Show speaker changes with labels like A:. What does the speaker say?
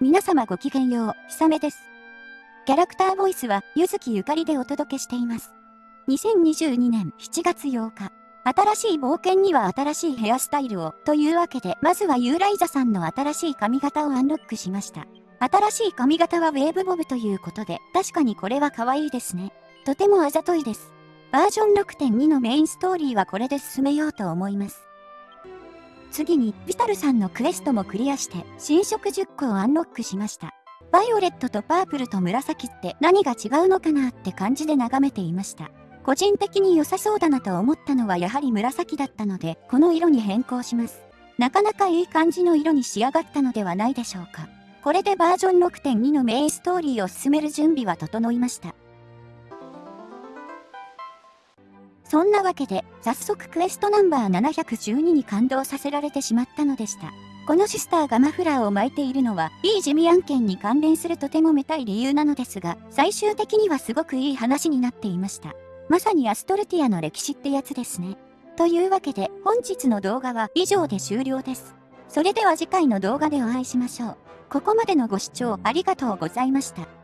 A: 皆様ごきげんよう、ひさめです。キャラクターボイスは、ゆずきゆかりでお届けしています。2022年7月8日。新しい冒険には新しいヘアスタイルを、というわけで、まずはユーライザさんの新しい髪型をアンロックしました。新しい髪型はウェーブボブということで、確かにこれは可愛いですね。とてもあざといです。バージョン6.2のメインストーリーはこれで進めようと思います。次に、ビタルさんのクエストもクリアして、新色10個をアンロックしました。バイオレットとパープルと紫って何が違うのかなって感じで眺めていました。個人的に良さそうだなと思ったのはやはり紫だったので、この色に変更します。なかなかいい感じの色に仕上がったのではないでしょうか。これでバージョン6.2のメインストーリーを進める準備は整いました。そんなわけで、早速クエストナンバー712に感動させられてしまったのでした。このシスターがマフラーを巻いているのは、いい地味案件に関連するとてもめたい理由なのですが、最終的にはすごくいい話になっていました。まさにアストルティアの歴史ってやつですね。というわけで、本日の動画は以上で終了です。それでは次回の動画でお会いしましょう。ここまでのご視聴ありがとうございました。